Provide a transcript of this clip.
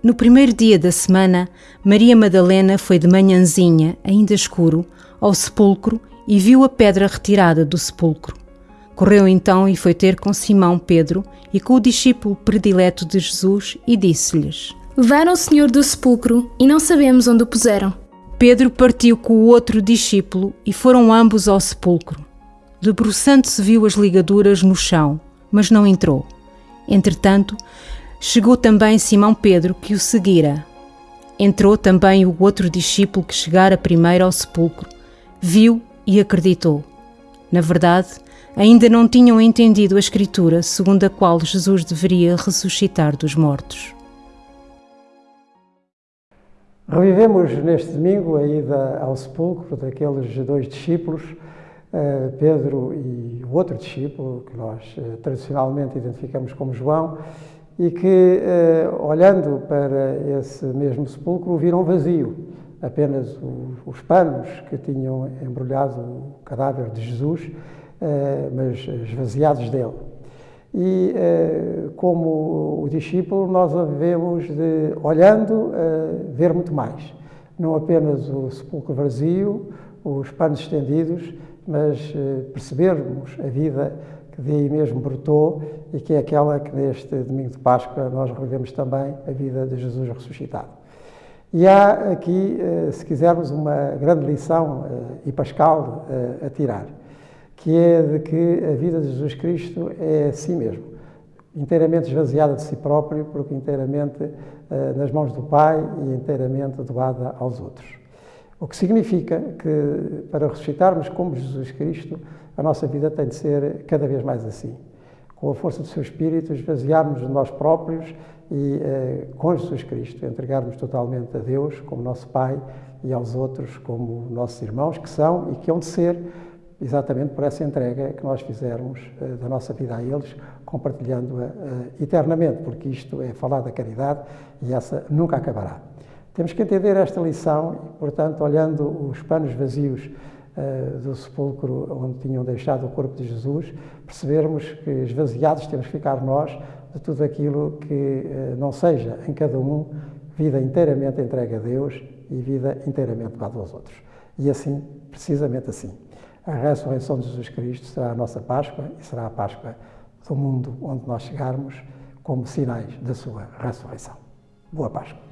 No primeiro dia da semana, Maria Madalena foi de manhãzinha, ainda escuro, ao sepulcro e viu a pedra retirada do sepulcro. Correu então e foi ter com Simão Pedro e com o discípulo predileto de Jesus e disse-lhes: Levaram o Senhor do sepulcro e não sabemos onde o puseram. Pedro partiu com o outro discípulo e foram ambos ao sepulcro. Debruçando-se viu as ligaduras no chão, mas não entrou. Entretanto, chegou também Simão Pedro, que o seguira. Entrou também o outro discípulo que chegara primeiro ao sepulcro, viu e acreditou. Na verdade, ainda não tinham entendido a Escritura segundo a qual Jesus deveria ressuscitar dos mortos. Revivemos neste domingo a ida ao sepulcro daqueles dois discípulos, eh, Pedro e o outro discípulo, que nós eh, tradicionalmente identificamos como João, e que, eh, olhando para esse mesmo sepulcro, viram vazio. Apenas os panos que tinham embrulhado o cadáver de Jesus, eh, mas esvaziados dele. E, eh, como o discípulo, nós devemos de, olhando, ver muito mais. Não apenas o sepulcro vazio, os panos estendidos, mas percebermos a vida que daí mesmo brotou e que é aquela que neste domingo de Páscoa nós revivemos também a vida de Jesus ressuscitado. E há aqui, eh, se quisermos, uma grande lição eh, e pascal eh, a tirar, que é de que a vida de Jesus Cristo é si mesmo, inteiramente esvaziada de si próprio, porque inteiramente nas mãos do Pai e inteiramente doada aos outros. O que significa que, para ressuscitarmos como Jesus Cristo, a nossa vida tem de ser cada vez mais assim. Com a força do seu Espírito, esvaziarmos de nós próprios e, eh, com Jesus Cristo, entregarmos totalmente a Deus como nosso Pai e aos outros como nossos irmãos, que são e que hão de ser exatamente por essa entrega que nós fizermos eh, da nossa vida a eles, compartilhando-a eh, eternamente, porque isto é falar da caridade e essa nunca acabará. Temos que entender esta lição portanto, olhando os panos vazios uh, do sepulcro onde tinham deixado o corpo de Jesus, percebermos que esvaziados temos que ficar nós de tudo aquilo que uh, não seja em cada um vida inteiramente entregue a Deus e vida inteiramente dada aos outros. E assim, precisamente assim, a ressurreição de Jesus Cristo será a nossa Páscoa e será a Páscoa do mundo onde nós chegarmos como sinais da sua ressurreição. Boa Páscoa.